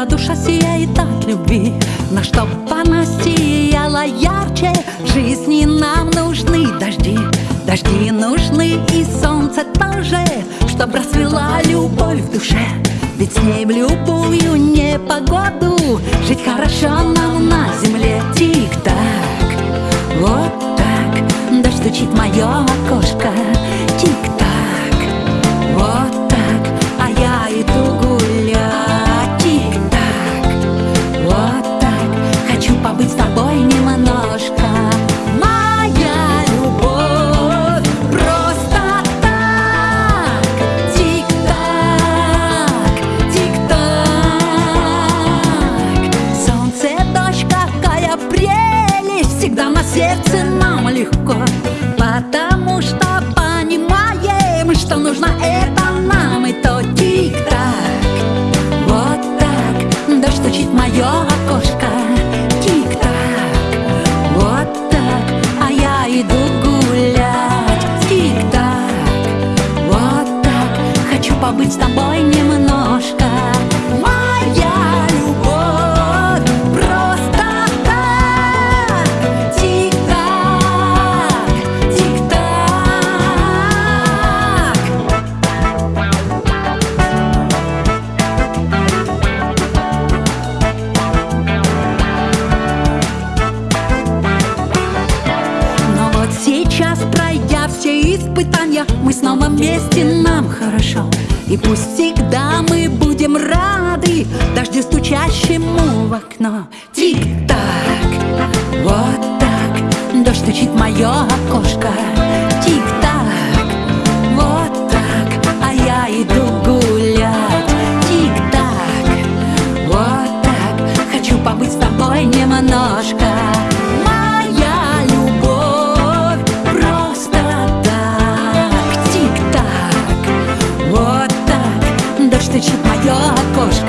когда душа сияет от любви На чтоб она сияла ярче? Жизни нам нужны дожди Дожди нужны и солнце тоже Чтоб расцвела любовь в душе. Ведь с ней в любую непогоду Жить хорошо нам на земле. Тик-так, вот так Дождь стучит мое окошко нам легко Потому что понимаем, что нужно это испытания. Мы снова вместе, нам хорошо. И пусть всегда мы будем рады Дождю стучащему в окно. Тик-так, вот так Дождь стучит мое окошко. Тик-так, вот так А я иду гулять. Тик-так, вот так Хочу побыть с тобой немножко стучит